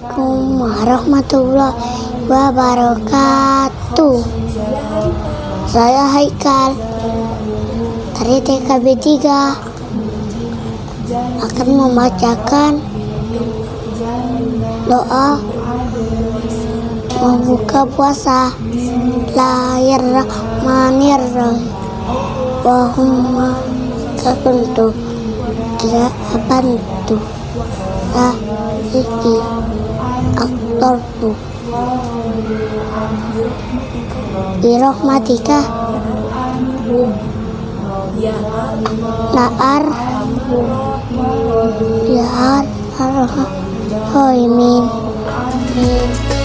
warahmatullahi wabarakatuh. Saya Haikal dari TKB 3 akan membacakan doa membuka puasa. Lahir rahmanirrahim wahumma kakuntu tidak bantu la iki aktorku birahmatika Naar Arha Hoimin Min